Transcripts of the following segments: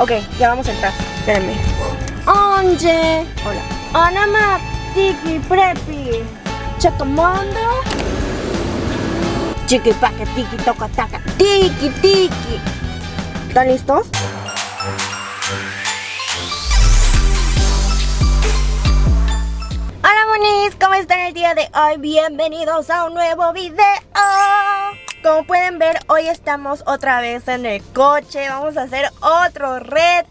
Ok, ya vamos a entrar. Espérenme. Onge. Hola. Anama Tiki Prepi. Chacamondo. Chiqui paque tiki toca taca. Tiki tiki. ¿Están listos? Hola monis, ¿cómo están el día de hoy? Bienvenidos a un nuevo video. Como pueden ver, hoy estamos otra vez en el coche. Vamos a hacer otro reto.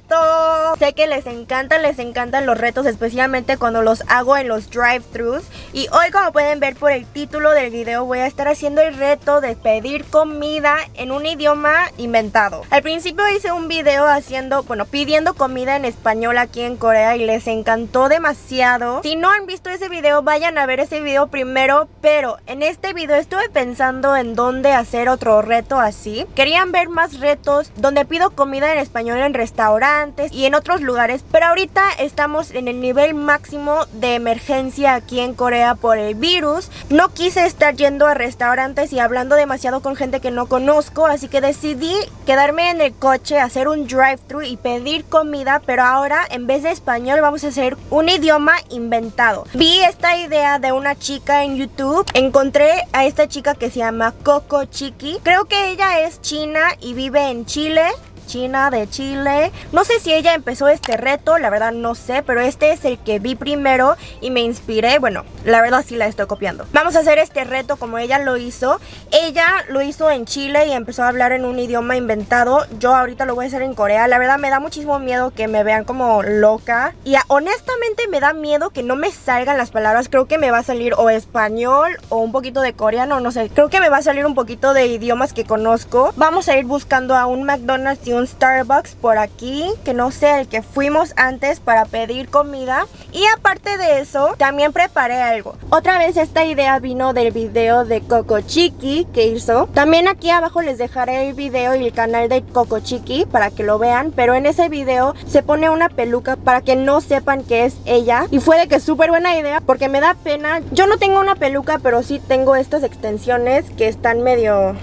Sé que les encantan, les encantan los retos Especialmente cuando los hago en los drive-thrus Y hoy como pueden ver por el título del video Voy a estar haciendo el reto de pedir comida en un idioma inventado. Al principio hice un video haciendo, bueno, pidiendo comida en español aquí en Corea Y les encantó demasiado. Si no han visto ese video, vayan a ver ese video primero. Pero en este video estuve pensando en dónde hacer otro reto así. Querían ver más retos donde pido comida en español en restaurantes y en otros lugares, pero ahorita estamos en el nivel máximo de emergencia aquí en Corea por el virus. No quise estar yendo a restaurantes y hablando demasiado con gente que no conozco, así que decidí quedarme en el coche, hacer un drive-thru y pedir comida, pero ahora en vez de español vamos a hacer un idioma inventado. Vi esta idea de una chica en YouTube, encontré a esta chica que se llama Coco Chiqui. Creo que ella es china y vive en Chile. China de Chile. No sé si ella empezó este reto, la verdad no sé, pero este es el que vi primero y me inspiré. Bueno, la verdad sí la estoy copiando. Vamos a hacer este reto como ella lo hizo. Ella lo hizo en Chile y empezó a hablar en un idioma inventado. Yo ahorita lo voy a hacer en Corea. La verdad me da muchísimo miedo que me vean como loca. Y honestamente me da miedo que no me salgan las palabras. Creo que me va a salir o español o un poquito de coreano, no sé. Creo que me va a salir un poquito de idiomas que conozco. Vamos a ir buscando a un McDonald's y un Starbucks por aquí, que no sé, el que fuimos antes para pedir comida. Y aparte de eso, también preparé algo. Otra vez esta idea vino del video de Coco Chiqui que hizo. También aquí abajo les dejaré el video y el canal de Coco Chiqui para que lo vean. Pero en ese video se pone una peluca para que no sepan que es ella. Y fue de que súper buena idea porque me da pena. Yo no tengo una peluca, pero sí tengo estas extensiones que están medio...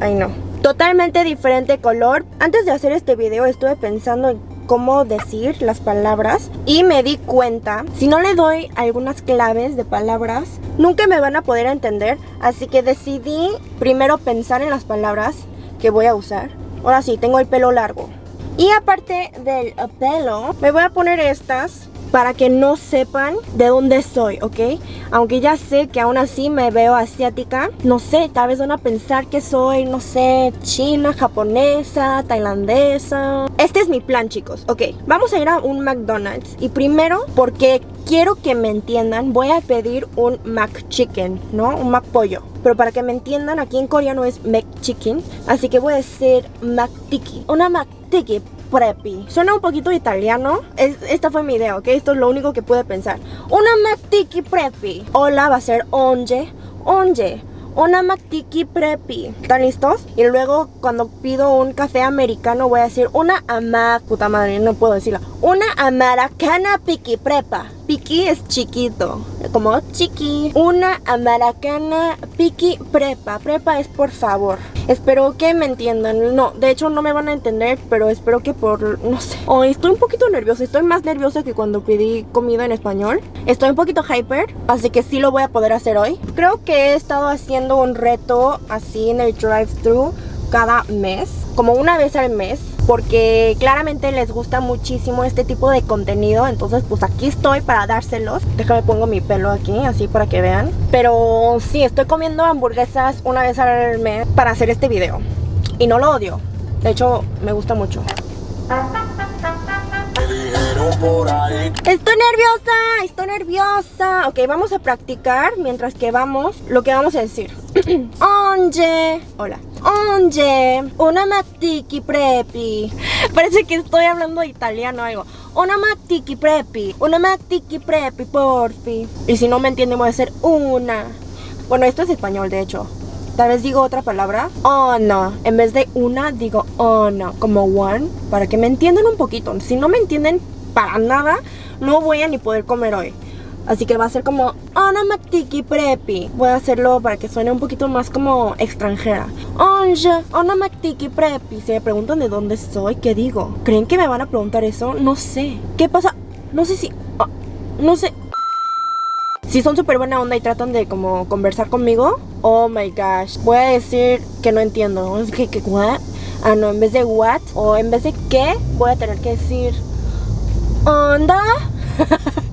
Ay no, totalmente diferente color. Antes de hacer este video estuve pensando en cómo decir las palabras y me di cuenta, si no le doy algunas claves de palabras, nunca me van a poder entender, así que decidí primero pensar en las palabras que voy a usar. Ahora sí, tengo el pelo largo. Y aparte del pelo, me voy a poner estas para que no sepan de dónde soy, ¿ok? Aunque ya sé que aún así me veo asiática, no sé, tal vez van a pensar que soy, no sé, china, japonesa, tailandesa. Este es mi plan, chicos, ok. Vamos a ir a un McDonald's y primero, porque quiero que me entiendan, voy a pedir un McChicken, ¿no? Un McPollo. Pero para que me entiendan, aquí en coreano es McChicken, así que voy a decir McTiki. Una McTiki preppy. Suena un poquito italiano. esta fue mi idea, ¿ok? Esto es lo único que pude pensar. Una Mactiki preppy. Hola va a ser onje. Onje. Una Mactiki preppy. ¿Están listos? Y luego cuando pido un café americano voy a decir una ama... Puta madre, no puedo decirla. Una amaracana piki prepa. Piki es chiquito, como chiqui. Una amaracana Piki Prepa. Prepa es por favor. Espero que me entiendan. No, de hecho no me van a entender, pero espero que por, no sé. Hoy estoy un poquito nerviosa. Estoy más nerviosa que cuando pedí comida en español. Estoy un poquito hyper, así que sí lo voy a poder hacer hoy. Creo que he estado haciendo un reto así en el drive-thru cada mes, como una vez al mes porque claramente les gusta muchísimo este tipo de contenido entonces pues aquí estoy para dárselos. Déjame pongo mi pelo aquí así para que vean. Pero sí estoy comiendo hamburguesas una vez al mes para hacer este video. Y no lo odio. De hecho me gusta mucho. Estoy nerviosa, estoy nerviosa. Ok, vamos a practicar mientras que vamos Lo que vamos a decir. Onge Hola Onge Una matiki prepi Parece que estoy hablando italiano o algo Una matiki prepi Una matiki prepi, porfi Y si no me entienden voy a decir una Bueno, esto es español de hecho Tal vez digo otra palabra. Oh, no. En vez de una, digo oh, no. Como one. Para que me entiendan un poquito. Si no me entienden para nada, no voy a ni poder comer hoy. Así que va a ser como onomatiki prepi. Voy a hacerlo para que suene un poquito más como extranjera. Onja, onomatiki prepi. Si me preguntan de dónde soy, ¿qué digo? ¿Creen que me van a preguntar eso? No sé. ¿Qué pasa? No sé si... ah, no sé. Si son súper buena onda y tratan de como conversar conmigo, oh my gosh, voy a decir que no entiendo. Es que? Ah, no, en vez de what o en vez de qué, voy a tener que decir onda,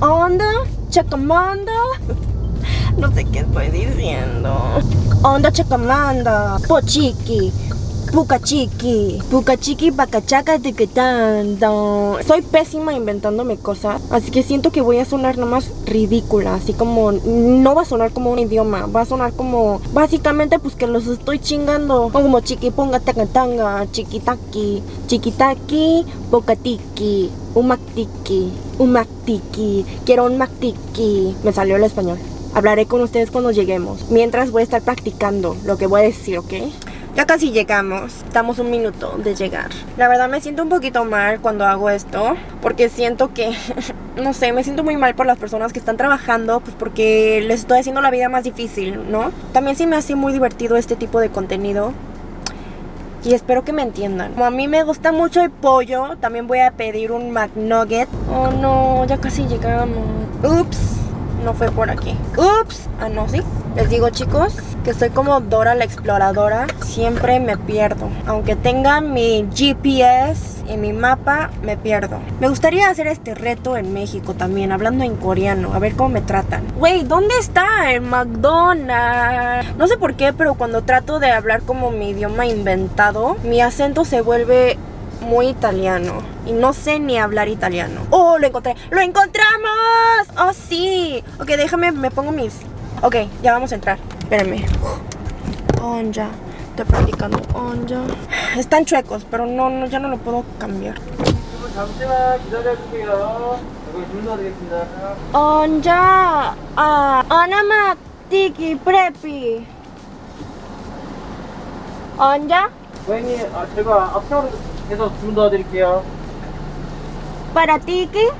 onda, chacamanda. No sé qué estoy diciendo. Onda chacamanda, pochiqui, pucachiqui, pucachiqui, bacachaca, tiquetando. Soy pésima inventándome cosas, así que siento que voy a sonar nomás ridícula, así como no va a sonar como un idioma, va a sonar como básicamente pues que los estoy chingando, como chiqui ponga tanga chiquitaki, chiquitaki, pocatiki, umactiki, umactiki, quiero un mactiki. Me salió el español. Hablaré con ustedes cuando lleguemos. Mientras voy a estar practicando lo que voy a decir, ¿ok? Ya casi llegamos, estamos un minuto de llegar La verdad me siento un poquito mal cuando hago esto Porque siento que, no sé, me siento muy mal por las personas que están trabajando Pues porque les estoy haciendo la vida más difícil, ¿no? También sí me hace muy divertido este tipo de contenido y espero que me entiendan. Como a mí me gusta mucho el pollo, también voy a pedir un McNugget. Oh no, ya casi llegamos. Ups, no fue por aquí. Ups, ah no, sí. Les digo chicos que soy como Dora la exploradora, siempre me pierdo. Aunque tenga mi GPS y mi mapa, me pierdo. Me gustaría hacer este reto en México también, hablando en coreano, a ver cómo me tratan. Wey, ¿dónde está el McDonald's? No sé por qué, pero cuando trato de hablar como mi idioma inventado, mi acento se vuelve muy italiano y no sé ni hablar italiano. ¡Oh, lo encontré! ¡Lo encontramos! ¡Oh, sí! Ok, déjame, me pongo mis... Ok, ya vamos a entrar. Espérenme. Onja. Estoy practicando Onja. Están chuecos, pero no, no, ya no lo puedo cambiar. Onja. Ah, Anama Tiki Prepi. Onja? 고객님, 아, 제가 앞으로 해서 주문 도와드릴게요. Para tiki.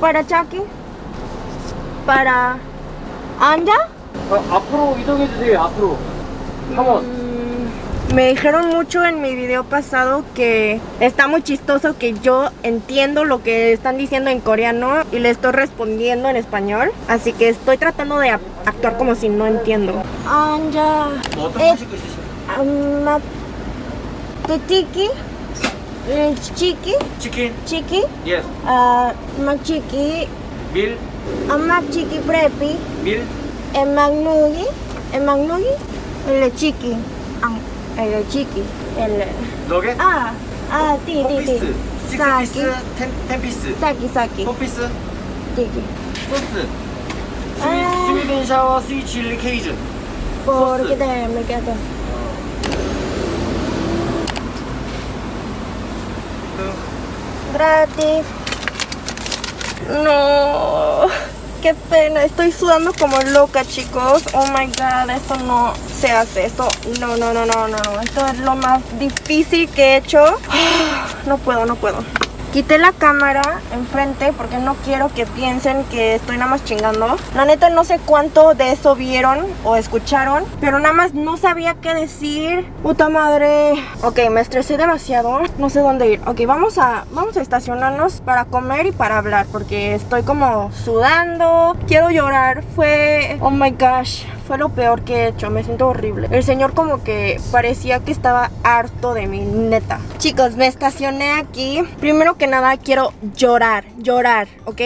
Para chaki. Para... Anja. 어, 앞으로 이동해주세요, 앞으로. 컴온. Mm, Me dijeron mucho en mi video pasado que está muy chistoso que yo entiendo lo que están diciendo en coreano y le estoy respondiendo en español. Así que estoy tratando de ap- actuar como si no entiendo. Anja. 치킨? 치킨? 치킨? Yes. Uh, machiki. Mil. A machiki prepi. Mil. E magnugi. E magnugi. El chicken. Ang. El chicken. El. 너게? 아. 아, 띠, 띠, 띠. 식스피스, 텐피스. 사기, 사기. 포피스. 띠기. 소스. 스윗, 스윗 샤워, 스윗 칠리 케이준. 포르게 돼, 메게 돼. Gratis. No. Qué pena. Estoy sudando como loca, chicos. Oh my god. Esto no se hace. Esto. No, no, no, no, no. no. Esto es lo más difícil que he hecho. No puedo, no puedo. Quité la cámara enfrente porque no quiero que piensen que estoy nada más chingando. La neta no sé cuánto de eso vieron o escucharon, pero nada más no sabía qué decir. Puta madre. Ok, me estresé demasiado. No sé dónde ir. Ok, vamos a, vamos a estacionarnos para comer y para hablar porque estoy como sudando. Quiero llorar. Fue... Oh my gosh. Fue lo peor que he hecho, me siento horrible. El señor como que parecía que estaba harto de mí, neta. Chicos, me estacioné aquí. Primero que nada quiero llorar, llorar, ¿ok?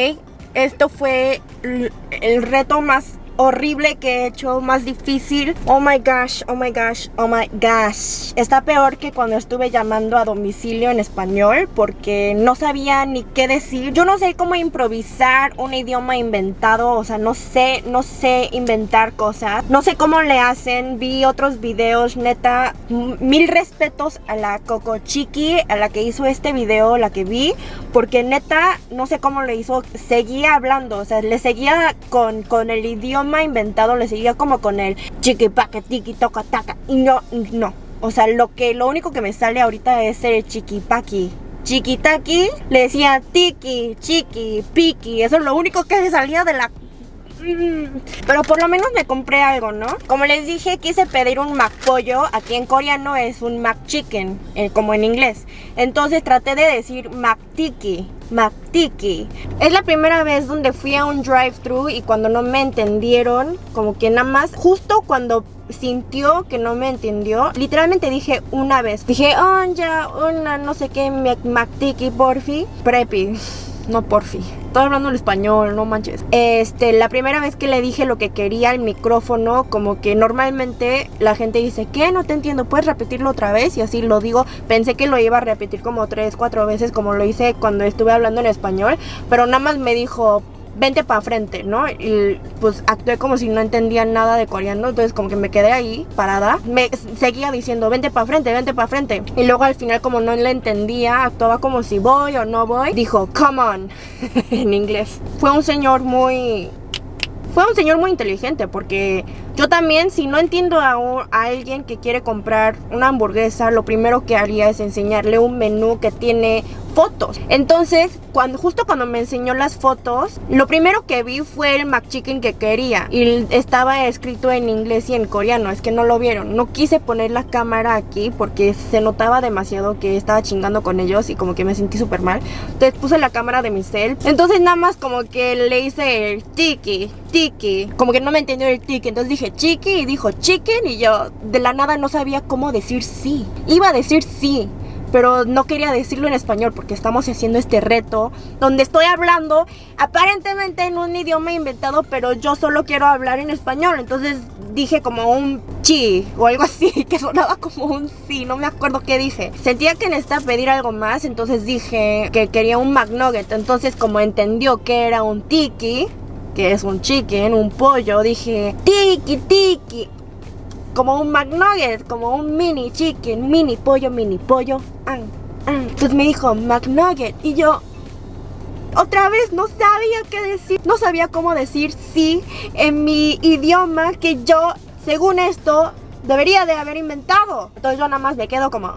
Esto fue el reto más horrible que he hecho, más difícil. Oh my gosh, oh my gosh, oh my gosh. Está peor que cuando estuve llamando a domicilio en español porque no sabía ni qué decir. Yo no sé cómo improvisar un idioma inventado, o sea, no sé, no sé inventar cosas. No sé cómo le hacen. Vi otros videos, neta, mil respetos a la Coco Chiqui, a la que hizo este video, la que vi, porque neta, no sé cómo le hizo, seguía hablando, o sea, le seguía con, con el idioma inventado, le seguía como con el chiqui paca tiki toca taca, y no, no, o sea, lo que, lo único que me sale ahorita es el chiqui paqui, chiquitaki, le decía tiki, chiqui, piki. Eso es lo único que salía de la. Pero por lo menos me compré algo, ¿no? Como les dije, quise pedir un McPollo. Aquí en coreano es un McChicken, eh, como en inglés. Entonces traté de decir McTiki. McTiki. Es la primera vez donde fui a un drive-thru y cuando no me entendieron, como que nada más, justo cuando sintió que no me entendió, literalmente dije una vez. Dije, oh, ya, una no sé qué, McTiki, porfi, preppy no porfi. Estoy hablando el español, no manches. Este, la primera vez que le dije lo que quería al micrófono, como que normalmente la gente dice, ¿qué? No te entiendo, ¿puedes repetirlo otra vez? Y así lo digo. Pensé que lo iba a repetir como tres, cuatro veces, como lo hice cuando estuve hablando en español. Pero nada más me dijo, vente para frente, ¿no? Y pues actué como si no entendía nada de coreano, entonces como que me quedé ahí parada. Me seguía diciendo, vente para frente, vente para frente. Y luego al final como no le entendía, actuaba como si voy o no voy, dijo, come on, en inglés. Fue un señor muy... Fue un señor muy inteligente porque yo también, si no entiendo a, a, alguien que quiere comprar una hamburguesa, lo primero que haría es enseñarle un menú que tiene fotos. Entonces, cuando, justo cuando me enseñó las fotos, lo primero que vi fue el McChicken que quería. Y estaba escrito en inglés y en coreano, es que no lo vieron. No quise poner la cámara aquí porque se notaba demasiado que estaba chingando con ellos y como que me sentí súper mal. Entonces puse la cámara de mi cel. Entonces nada más como que le hice el tiki, tiki. Como que no me entendió el tiki. Entonces dije chiqui y dijo chicken y yo de la nada no sabía cómo decir sí. Iba a decir sí pero no quería decirlo en español porque estamos haciendo este reto donde estoy hablando aparentemente en un idioma inventado, pero yo solo quiero hablar en español. Entonces dije como un chi o algo así que sonaba como un sí, no me acuerdo qué dije. Sentía que necesitaba pedir algo más, entonces dije que quería un McNugget. Entonces como entendió que era un tiki, que es un chicken, un pollo, dije tiki tiki como un McNugget, como un mini chicken, mini pollo, mini pollo. Entonces me dijo McNugget y yo otra vez no sabía qué decir, no sabía cómo decir sí en mi idioma que yo, según esto, debería de haber inventado. Entonces yo nada más me quedo como,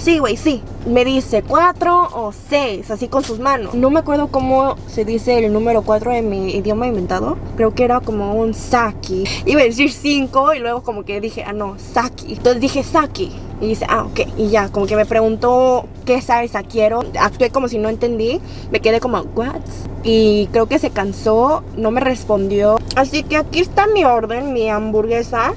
Sí, güey, sí. Me dice cuatro o seis, así con sus manos. No me acuerdo cómo se dice el número cuatro en mi idioma inventado. Creo que era como un saki. Iba a decir cinco y luego como que dije, ah, no, saki. Entonces dije saki. Y dice, ah, ok. Y ya, como que me preguntó qué salsa quiero. Actué como si no entendí. Me quedé como, what? Y creo que se cansó, no me respondió. Así que aquí está mi orden, mi hamburguesa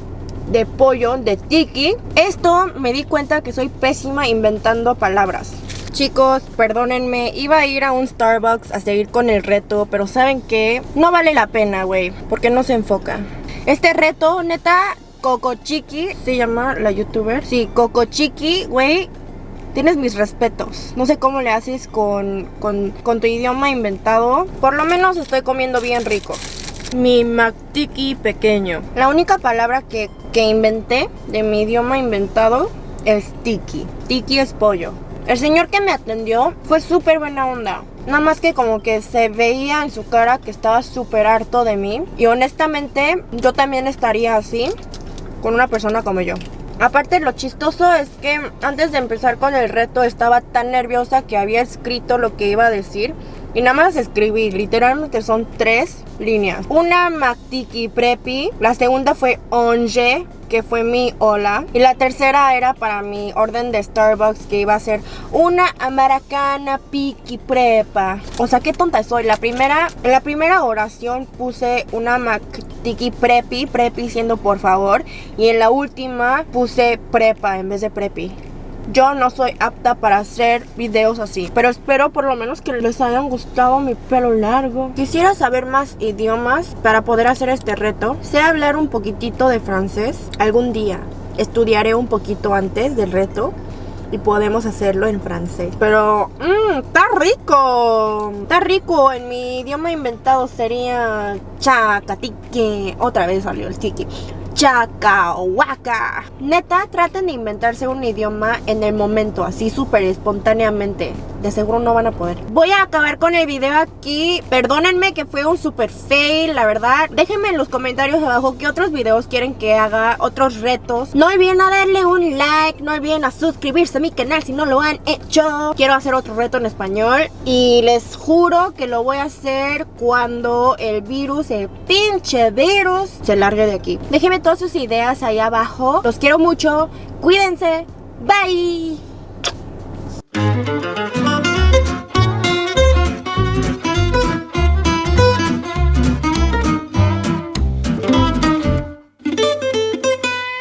de pollo de tiki. Esto me di cuenta que soy pésima inventando palabras. Chicos, perdónenme, iba a ir a un Starbucks a seguir con el reto, pero ¿saben qué? No vale la pena, güey, porque no se enfoca. Este reto, neta, Coco Chiqui, se llama la youtuber. Sí, Coco Chiqui, güey, tienes mis respetos. No sé cómo le haces con, con, con tu idioma inventado. Por lo menos estoy comiendo bien rico mi McTiki pequeño. La única palabra que, que inventé de mi idioma inventado es tiki. Tiki es pollo. El señor que me atendió fue súper buena onda. Nada más que como que se veía en su cara que estaba súper harto de mí. Y honestamente yo también estaría así con una persona como yo. Aparte lo chistoso es que antes de empezar con el reto estaba tan nerviosa que había escrito lo que iba a decir y nada más escribí, literalmente son tres líneas. Una Mactiki Prepi, la segunda fue Onje, que fue mi hola. Y la tercera era para mi orden de Starbucks, que iba a ser una Americana Piki Prepa. O sea, qué tonta soy. La primera, en la primera oración puse una Mactiki Prepi, Prepi siendo por favor. Y en la última puse Prepa en vez de Prepi. Yo no soy apta para hacer videos así Pero espero por lo menos que les hayan gustado mi pelo largo Quisiera saber más idiomas para poder hacer este reto Sé hablar un poquitito de francés Algún día estudiaré un poquito antes del reto y podemos hacerlo en francés. Pero, mmm, está rico. Está rico. En mi idioma inventado sería chacatique. Otra vez salió el tiki. Chacahuaca. Neta, traten de inventarse un idioma en el momento, así súper espontáneamente. de seguro no van a poder. Voy a acabar con el video aquí. Perdónenme que fue un super fail, la verdad. Déjenme en los comentarios abajo qué otros videos quieren que haga, otros retos. No olviden a darle un like, no olviden a suscribirse a mi canal si no lo han hecho. Quiero hacer otro reto en español y les juro que lo voy a hacer cuando el virus, el pinche virus, se largue de aquí. Déjenme todas sus ideas ahí abajo. Los quiero mucho. Cuídense. Bye.